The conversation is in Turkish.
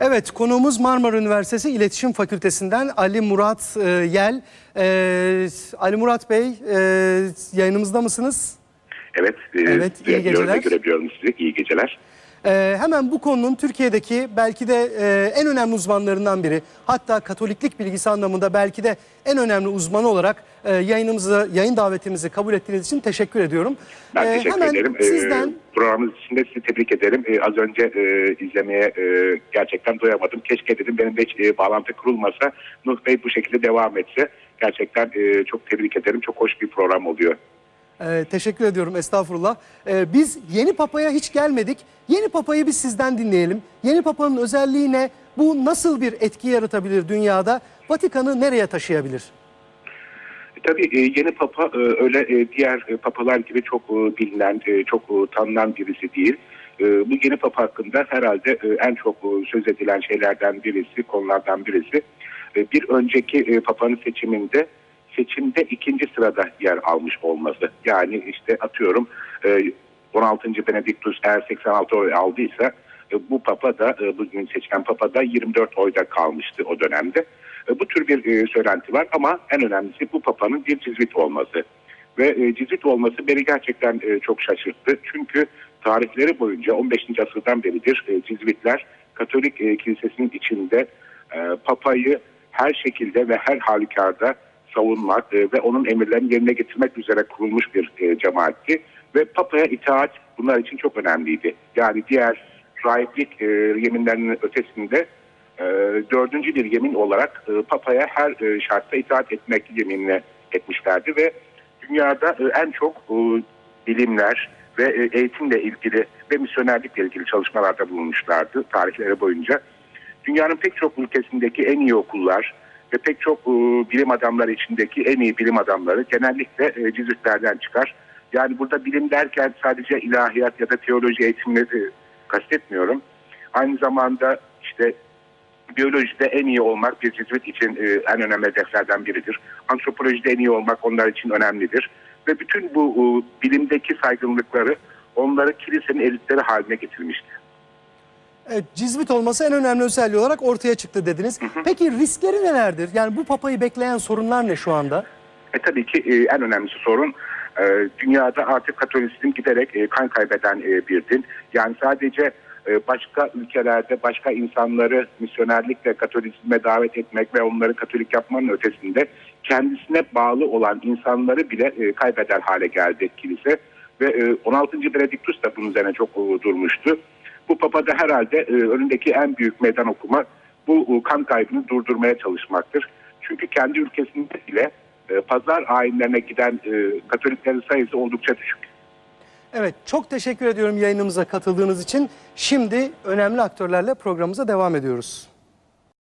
Evet, konuğumuz Marmara Üniversitesi İletişim Fakültesinden Ali Murat e, Yel. E, Ali Murat Bey, e, yayınımızda mısınız? Evet, e, Evet, iyi geceler. görebiliyorum sizi. İyi geceler. E, hemen bu konunun Türkiye'deki belki de e, en önemli uzmanlarından biri, hatta Katoliklik bilgisi anlamında belki de en önemli uzmanı olarak e, yayınımızı, yayın davetimizi kabul ettiğiniz için teşekkür ediyorum. Ben E, teşekkür hemen ederim. E, Sizden programınız için de sizi tebrik ederim. E, az önce e, izlemeye e, gerçekten doyamadım. Keşke dedim benim de hiç e, bağlantı kurulmasa, Nuh Bey bu şekilde devam etse. Gerçekten e, çok tebrik ederim. Çok hoş bir program oluyor. Ee, teşekkür ediyorum estağfurullah. Ee, biz yeni papaya hiç gelmedik. Yeni papayı biz sizden dinleyelim. Yeni papanın özelliği ne? Bu nasıl bir etki yaratabilir dünyada? Vatikan'ı nereye taşıyabilir? E, Tabii e, yeni papa e, öyle diğer papalar gibi çok bilinen, çok tanınan birisi değil. Bu yeni papa hakkında herhalde en çok söz edilen şeylerden birisi, konulardan birisi. Bir önceki papanın seçiminde seçimde ikinci sırada yer almış olması. Yani işte atıyorum e, 16. Benediktus eğer 86 oy aldıysa e, bu papa da e, bugün seçilen papa da 24 oyda kalmıştı o dönemde. E, Bu tür bir e, söylenti var ama en önemlisi bu papanın bir cizvit olması. Ve e, cizvit olması beni gerçekten e, çok şaşırttı. Çünkü tarihleri boyunca 15. asırdan beridir e, cizvitler Katolik e, kilisesinin içinde e, papayı her şekilde ve her halükarda savunmak e, ve onun emirlerini yerine getirmek üzere kurulmuş bir e, cemaatti. Ve papaya itaat bunlar için çok önemliydi. Yani diğer rahiplik e, yeminlerinin ötesinde dördüncü bir yemin olarak papaya her şartta itaat etmek yeminine etmişlerdi ve dünyada en çok bilimler ve eğitimle ilgili ve misyonerlikle ilgili çalışmalarda bulunmuşlardı tarihleri boyunca. Dünyanın pek çok ülkesindeki en iyi okullar ve pek çok e, bilim adamları içindeki en iyi bilim adamları genellikle e, cizvitlerden çıkar. Yani burada bilim derken sadece ilahiyat ya da teoloji eğitimleri kastetmiyorum. Aynı zamanda işte biyolojide en iyi olmak bir cizvit için e, en önemli hedeflerden biridir. Antropolojide en iyi olmak onlar için önemlidir. Ve bütün bu e, bilimdeki saygınlıkları onları kilisenin elitleri haline getirmişti. Cizvit olması en önemli özelliği olarak ortaya çıktı dediniz. Peki riskleri nelerdir? Yani bu papayı bekleyen sorunlar ne şu anda? E tabii ki e, en önemlisi sorun e, dünyada artık Katolisizm giderek e, kan kaybeden e, bir din. Yani sadece e, başka ülkelerde başka insanları misyonerlikle Katolizme davet etmek ve onları Katolik yapmanın ötesinde kendisine bağlı olan insanları bile e, kaybeder hale geldi kilise. Ve e, 16. Benediktus da bunun üzerine çok e, durmuştu. Bu papa da herhalde e, önündeki en büyük meydan okuma bu e, kan kaybını durdurmaya çalışmaktır. Çünkü kendi ülkesinde bile e, pazar ayinlerine giden e, Katoliklerin sayısı oldukça düşük. Evet, çok teşekkür ediyorum yayınımıza katıldığınız için. Şimdi önemli aktörlerle programımıza devam ediyoruz.